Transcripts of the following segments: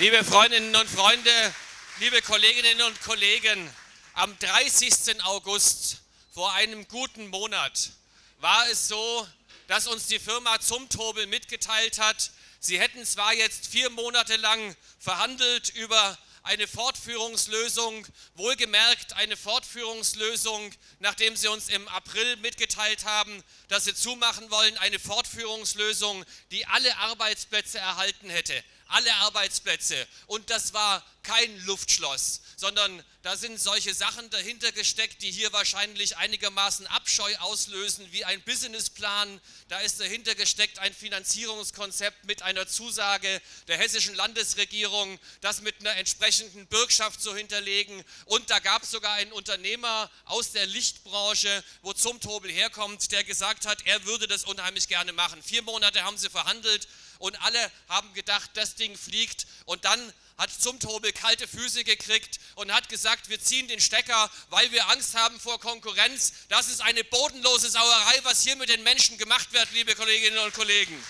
Liebe Freundinnen und Freunde, liebe Kolleginnen und Kollegen, am 30. August vor einem guten Monat war es so, dass uns die Firma Zumtobel mitgeteilt hat, sie hätten zwar jetzt vier Monate lang verhandelt über eine Fortführungslösung, wohlgemerkt eine Fortführungslösung, nachdem sie uns im April mitgeteilt haben, dass sie zumachen wollen, eine Fortführungslösung, die alle Arbeitsplätze erhalten hätte alle Arbeitsplätze. Und das war kein Luftschloss, sondern da sind solche Sachen dahinter gesteckt, die hier wahrscheinlich einigermaßen Abscheu auslösen, wie ein Businessplan. Da ist dahinter gesteckt ein Finanzierungskonzept mit einer Zusage der hessischen Landesregierung, das mit einer entsprechenden Bürgschaft zu hinterlegen. Und da gab es sogar einen Unternehmer aus der Lichtbranche, wo Zumtobel herkommt, der gesagt hat, er würde das unheimlich gerne machen. Vier Monate haben sie verhandelt und alle haben gedacht, das Ding fliegt und dann hat Zumtobel kalte Füße gekriegt und hat gesagt, wir ziehen den Stecker, weil wir Angst haben vor Konkurrenz. Das ist eine bodenlose Sauerei, was hier mit den Menschen gemacht wird, liebe Kolleginnen und Kollegen.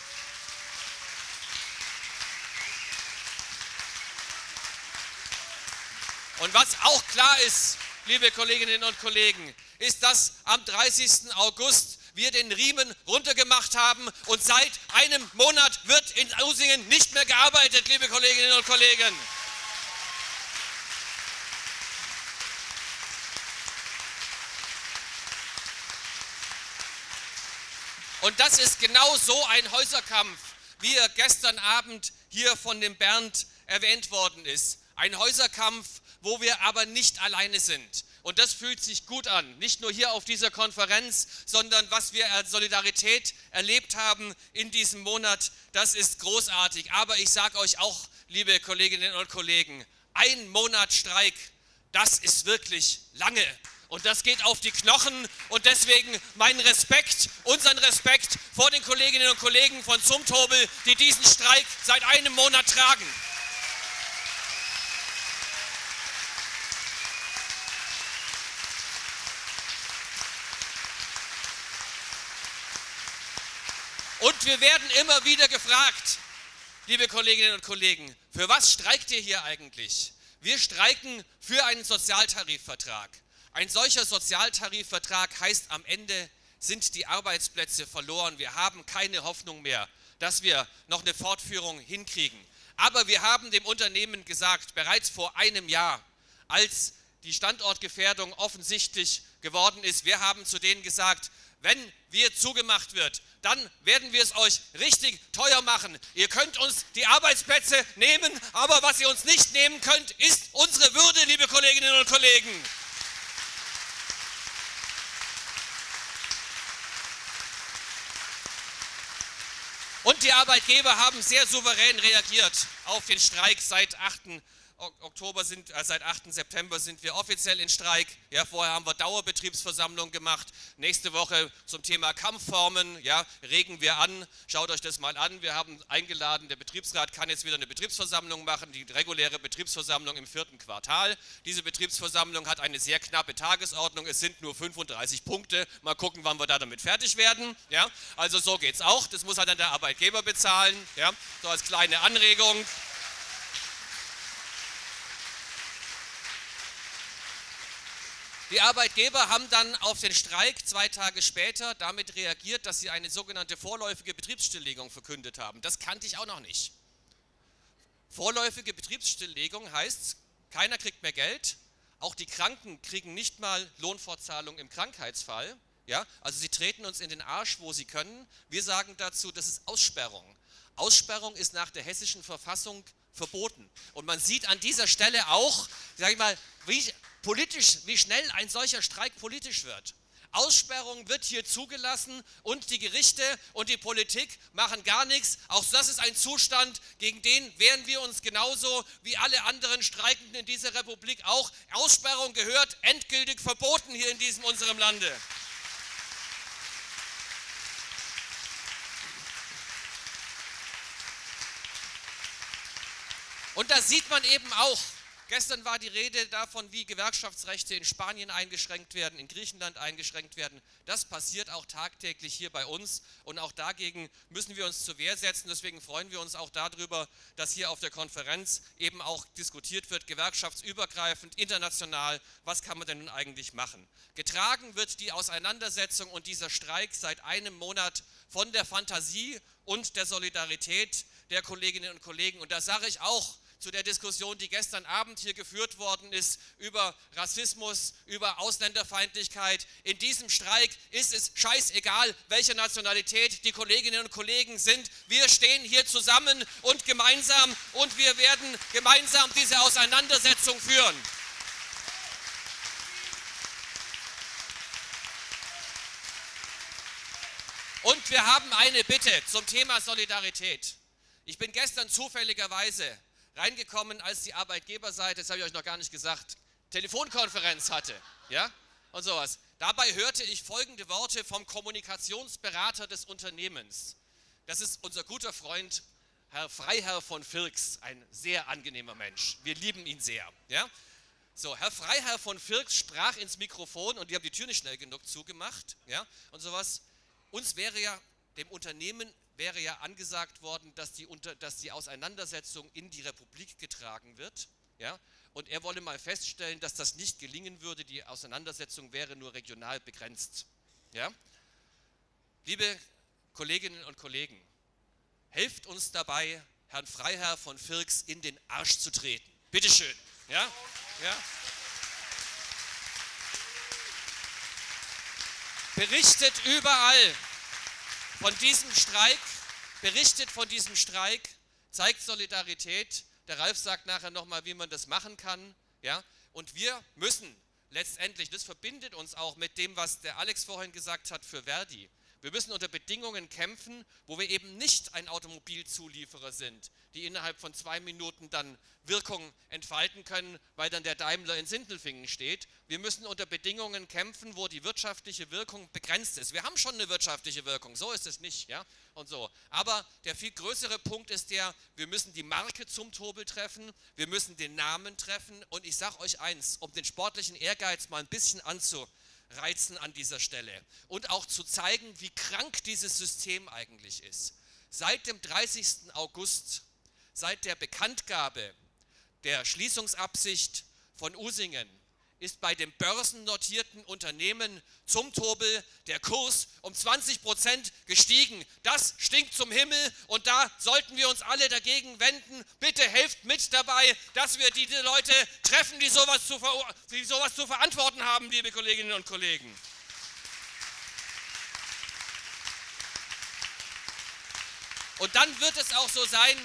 Und was auch klar ist, liebe Kolleginnen und Kollegen, ist, dass am 30. August wir den Riemen runtergemacht haben und seit einem Monat wird in Usingen nicht mehr gearbeitet, liebe Kolleginnen und Kollegen. Und das ist genau so ein Häuserkampf, wie er gestern Abend hier von dem Bernd erwähnt worden ist. Ein Häuserkampf, wo wir aber nicht alleine sind. Und das fühlt sich gut an, nicht nur hier auf dieser Konferenz, sondern was wir als Solidarität erlebt haben in diesem Monat, das ist großartig. Aber ich sage euch auch, liebe Kolleginnen und Kollegen, ein Monat Streik, das ist wirklich lange. Und das geht auf die Knochen und deswegen meinen Respekt, unseren Respekt vor den Kolleginnen und Kollegen von Zumtobel, die diesen Streik seit einem Monat tragen. Und wir werden immer wieder gefragt, liebe Kolleginnen und Kollegen, für was streikt ihr hier eigentlich? Wir streiken für einen Sozialtarifvertrag. Ein solcher Sozialtarifvertrag heißt am Ende sind die Arbeitsplätze verloren. Wir haben keine Hoffnung mehr, dass wir noch eine Fortführung hinkriegen. Aber wir haben dem Unternehmen gesagt, bereits vor einem Jahr, als die Standortgefährdung offensichtlich geworden ist, wir haben zu denen gesagt, wenn wir zugemacht wird, dann werden wir es euch richtig teuer machen. Ihr könnt uns die Arbeitsplätze nehmen, aber was ihr uns nicht nehmen könnt, ist unsere Würde, liebe Kolleginnen und Kollegen. Und die Arbeitgeber haben sehr souverän reagiert auf den Streik seit 8. Oktober sind, äh, seit 8. September sind wir offiziell in Streik. Ja, vorher haben wir Dauerbetriebsversammlung gemacht. Nächste Woche zum Thema Kampfformen, ja, regen wir an. Schaut euch das mal an. Wir haben eingeladen, der Betriebsrat kann jetzt wieder eine Betriebsversammlung machen, die reguläre Betriebsversammlung im vierten Quartal. Diese Betriebsversammlung hat eine sehr knappe Tagesordnung. Es sind nur 35 Punkte. Mal gucken, wann wir da damit fertig werden. Ja, also so geht es auch. Das muss halt dann der Arbeitgeber bezahlen. Ja, so als kleine Anregung. Die Arbeitgeber haben dann auf den Streik zwei Tage später damit reagiert, dass sie eine sogenannte vorläufige Betriebsstilllegung verkündet haben. Das kannte ich auch noch nicht. Vorläufige Betriebsstilllegung heißt, keiner kriegt mehr Geld, auch die Kranken kriegen nicht mal Lohnfortzahlung im Krankheitsfall. Ja, also sie treten uns in den Arsch, wo sie können. Wir sagen dazu, das ist Aussperrung. Aussperrung ist nach der hessischen Verfassung verboten. Und man sieht an dieser Stelle auch, sag ich mal, wie politisch, wie schnell ein solcher Streik politisch wird. Aussperrung wird hier zugelassen und die Gerichte und die Politik machen gar nichts. Auch das ist ein Zustand, gegen den wehren wir uns genauso wie alle anderen Streikenden in dieser Republik auch. Aussperrung gehört endgültig verboten hier in diesem unserem Lande. Und da sieht man eben auch, Gestern war die Rede davon, wie Gewerkschaftsrechte in Spanien eingeschränkt werden, in Griechenland eingeschränkt werden. Das passiert auch tagtäglich hier bei uns und auch dagegen müssen wir uns zur Wehr setzen. Deswegen freuen wir uns auch darüber, dass hier auf der Konferenz eben auch diskutiert wird, gewerkschaftsübergreifend, international, was kann man denn nun eigentlich machen. Getragen wird die Auseinandersetzung und dieser Streik seit einem Monat von der Fantasie und der Solidarität der Kolleginnen und Kollegen. Und da sage ich auch, zu der Diskussion, die gestern Abend hier geführt worden ist über Rassismus, über Ausländerfeindlichkeit. In diesem Streik ist es scheißegal, welche Nationalität die Kolleginnen und Kollegen sind. Wir stehen hier zusammen und gemeinsam und wir werden gemeinsam diese Auseinandersetzung führen. Und wir haben eine Bitte zum Thema Solidarität. Ich bin gestern zufälligerweise reingekommen, als die Arbeitgeberseite, das habe ich euch noch gar nicht gesagt, Telefonkonferenz hatte. Ja? Und sowas. Dabei hörte ich folgende Worte vom Kommunikationsberater des Unternehmens. Das ist unser guter Freund Herr Freiherr von Firks, ein sehr angenehmer Mensch. Wir lieben ihn sehr. Ja? So, Herr Freiherr von Firks sprach ins Mikrofon und die haben die Tür nicht schnell genug zugemacht. Ja? Und sowas. Uns wäre ja, dem Unternehmen wäre ja angesagt worden, dass die, unter, dass die Auseinandersetzung in die Republik getragen wird. Ja? Und er wolle mal feststellen, dass das nicht gelingen würde. Die Auseinandersetzung wäre nur regional begrenzt. Ja? Liebe Kolleginnen und Kollegen, helft uns dabei, Herrn Freiherr von Firks in den Arsch zu treten. Bitteschön. Ja? Ja? Berichtet überall, von diesem Streik, berichtet von diesem Streik, zeigt Solidarität. Der Ralf sagt nachher nochmal, wie man das machen kann. Ja? Und wir müssen letztendlich, das verbindet uns auch mit dem, was der Alex vorhin gesagt hat für Verdi. Wir müssen unter Bedingungen kämpfen, wo wir eben nicht ein Automobilzulieferer sind, die innerhalb von zwei Minuten dann Wirkung entfalten können, weil dann der Daimler in Sindelfingen steht. Wir müssen unter Bedingungen kämpfen, wo die wirtschaftliche Wirkung begrenzt ist. Wir haben schon eine wirtschaftliche Wirkung, so ist es nicht, ja, und so. Aber der viel größere Punkt ist der, wir müssen die Marke zum Tobel treffen, wir müssen den Namen treffen und ich sage euch eins, um den sportlichen Ehrgeiz mal ein bisschen anzunehmen, reizen an dieser Stelle und auch zu zeigen, wie krank dieses System eigentlich ist. Seit dem 30. August, seit der Bekanntgabe der Schließungsabsicht von Usingen, ist bei dem börsennotierten Unternehmen zum Tobel der Kurs um 20 Prozent gestiegen. Das stinkt zum Himmel und da sollten wir uns alle dagegen wenden. Bitte helft mit dabei, dass wir diese Leute treffen, die sowas zu, die sowas zu verantworten haben, liebe Kolleginnen und Kollegen. Und dann wird es auch so sein,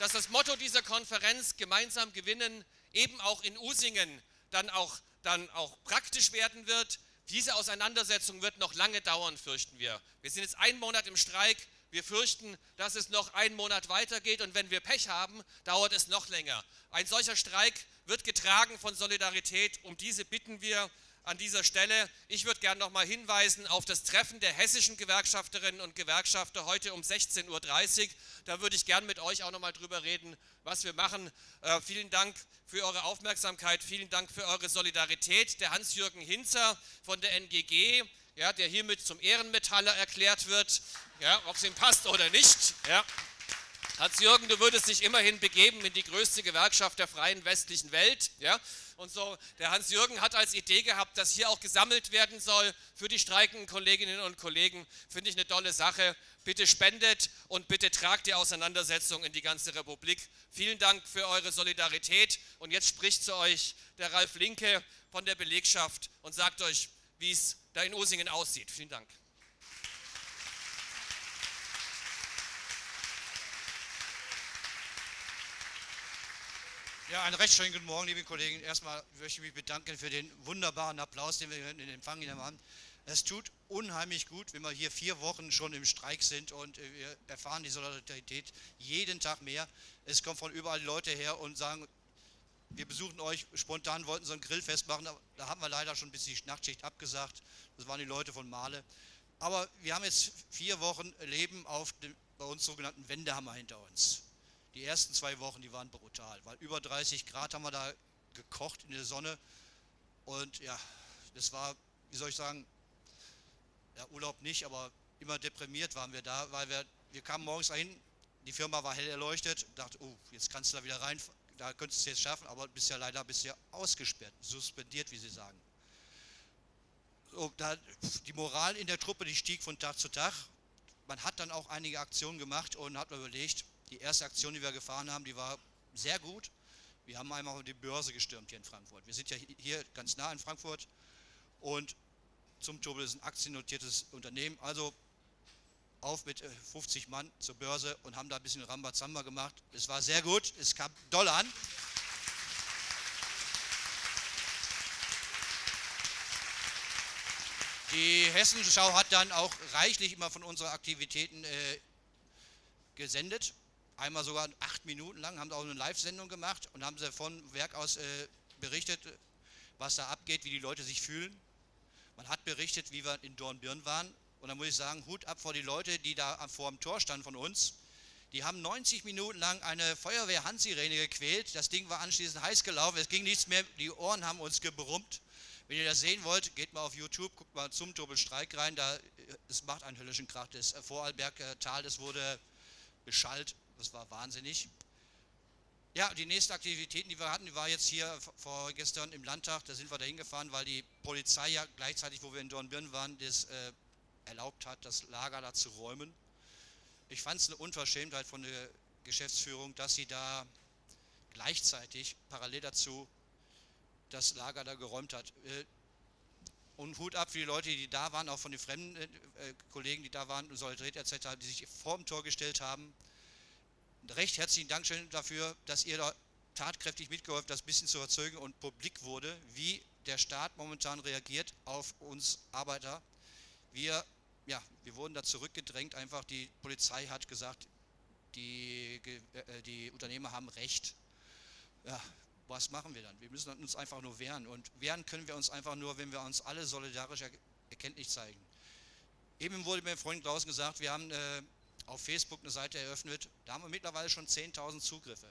dass das Motto dieser Konferenz gemeinsam gewinnen eben auch in Usingen dann auch dann auch praktisch werden wird. Diese Auseinandersetzung wird noch lange dauern, fürchten wir. Wir sind jetzt einen Monat im Streik. Wir fürchten, dass es noch einen Monat weitergeht und wenn wir Pech haben, dauert es noch länger. Ein solcher Streik wird getragen von Solidarität. Um diese bitten wir an dieser Stelle. Ich würde gerne noch mal hinweisen auf das Treffen der hessischen Gewerkschafterinnen und Gewerkschafter heute um 16.30 Uhr. Da würde ich gerne mit euch auch noch mal drüber reden, was wir machen. Äh, vielen Dank für eure Aufmerksamkeit, vielen Dank für eure Solidarität. Der Hans-Jürgen Hinzer von der NGG, ja, der hiermit zum Ehrenmetaller erklärt wird, ja, ob es ihm passt oder nicht. Ja. Hans-Jürgen, du würdest dich immerhin begeben in die größte Gewerkschaft der freien westlichen Welt. Ja? Und so, der Hans-Jürgen hat als Idee gehabt, dass hier auch gesammelt werden soll für die streikenden Kolleginnen und Kollegen. Finde ich eine tolle Sache. Bitte spendet und bitte tragt die Auseinandersetzung in die ganze Republik. Vielen Dank für eure Solidarität. Und jetzt spricht zu euch der Ralf Linke von der Belegschaft und sagt euch, wie es da in Osingen aussieht. Vielen Dank. Ja, einen recht schönen guten Morgen, liebe Kollegen. Erstmal möchte ich mich bedanken für den wunderbaren Applaus, den wir in Empfang genommen haben. Es tut unheimlich gut, wenn wir hier vier Wochen schon im Streik sind und äh, wir erfahren die Solidarität jeden Tag mehr. Es kommen von überall Leute her und sagen, wir besuchen euch, spontan wollten so ein Grillfest machen, da haben wir leider schon bis die Nachtschicht abgesagt. Das waren die Leute von Male. Aber wir haben jetzt vier Wochen Leben auf dem bei uns sogenannten Wendehammer hinter uns. Die ersten zwei Wochen, die waren brutal, weil über 30 Grad haben wir da gekocht in der Sonne. Und ja, das war, wie soll ich sagen, ja, Urlaub nicht, aber immer deprimiert waren wir da, weil wir, wir kamen morgens dahin, die Firma war hell erleuchtet, dachte, oh, jetzt kannst du da wieder rein, da könntest du es jetzt schaffen, aber bist ja leider bist ja ausgesperrt, suspendiert, wie sie sagen. So, da, die Moral in der Truppe, die stieg von Tag zu Tag. Man hat dann auch einige Aktionen gemacht und hat überlegt, die erste Aktion, die wir gefahren haben, die war sehr gut. Wir haben einmal die Börse gestürmt hier in Frankfurt. Wir sind ja hier ganz nah in Frankfurt und zum Turbel ist ein aktiennotiertes Unternehmen. Also auf mit 50 äh, Mann zur Börse und haben da ein bisschen Rambazamba gemacht. Es war sehr gut, es kam doll an. Die Hessenschau hat dann auch reichlich immer von unseren Aktivitäten äh, gesendet. Einmal sogar acht Minuten lang, haben auch eine Live-Sendung gemacht und haben sie von Werk aus äh, berichtet, was da abgeht, wie die Leute sich fühlen. Man hat berichtet, wie wir in Dornbirn waren und da muss ich sagen, Hut ab vor die Leute, die da vor dem Tor standen von uns. Die haben 90 Minuten lang eine Feuerwehr-Handsirene gequält. Das Ding war anschließend heiß gelaufen. Es ging nichts mehr. Die Ohren haben uns gebrummt. Wenn ihr das sehen wollt, geht mal auf YouTube, guckt mal zum Turbelstreik rein. Da, es macht einen höllischen Krach. Das Vorarlberg-Tal, das wurde beschallt. Das war wahnsinnig. Ja, die nächste Aktivität, die wir hatten, die war jetzt hier vorgestern im Landtag. Da sind wir da hingefahren, weil die Polizei ja gleichzeitig, wo wir in Dornbirn waren, das äh, erlaubt hat, das Lager da zu räumen. Ich fand es eine Unverschämtheit von der Geschäftsführung, dass sie da gleichzeitig parallel dazu das Lager da geräumt hat. Äh, und Hut ab für die Leute, die da waren, auch von den fremden äh, äh Kollegen, die da waren, Solidaritet etc., die sich vor dem Tor gestellt haben. Recht herzlichen Dank dafür, dass ihr da tatkräftig mitgeholfen das ein bisschen zu erzeugen und publik wurde, wie der Staat momentan reagiert auf uns Arbeiter. Wir, ja, wir wurden da zurückgedrängt, einfach die Polizei hat gesagt, die, äh, die Unternehmer haben Recht. Ja, was machen wir dann? Wir müssen uns einfach nur wehren. Und wehren können wir uns einfach nur, wenn wir uns alle solidarisch erkenntlich zeigen. Eben wurde mir vorhin draußen gesagt, wir haben äh, auf Facebook eine Seite eröffnet, da haben wir mittlerweile schon 10.000 Zugriffe.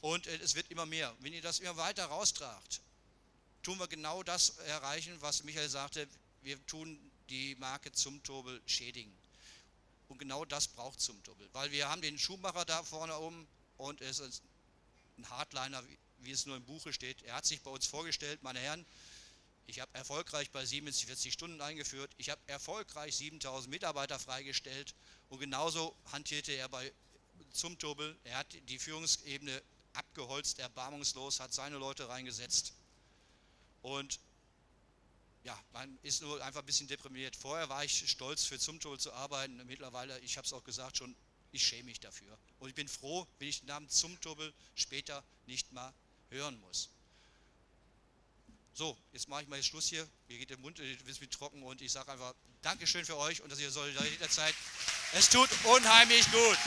Und äh, es wird immer mehr. Wenn ihr das immer weiter raustragt, tun wir genau das erreichen, was Michael sagte, wir tun die Marke Zumtobel schädigen. Und genau das braucht Zumtobel, weil wir haben den Schuhmacher da vorne oben und es ist ein Hardliner, wie es nur im Buche steht. Er hat sich bei uns vorgestellt, meine Herren, ich habe erfolgreich bei Siemens die 40 Stunden eingeführt, ich habe erfolgreich 7000 Mitarbeiter freigestellt und genauso hantierte er bei Zumtobel. Er hat die Führungsebene abgeholzt, erbarmungslos, hat seine Leute reingesetzt und ja, man ist nur einfach ein bisschen deprimiert. Vorher war ich stolz, für Zumtobel zu arbeiten. Mittlerweile, ich habe es auch gesagt schon, ich schäme mich dafür. Und ich bin froh, wenn ich den Namen Zumtobel später nicht mal hören muss. So, jetzt mache ich mal Schluss hier. Mir geht der Mund ein bisschen trocken und ich sage einfach Dankeschön für euch und dass ihr Solidarität seid. Es tut unheimlich gut.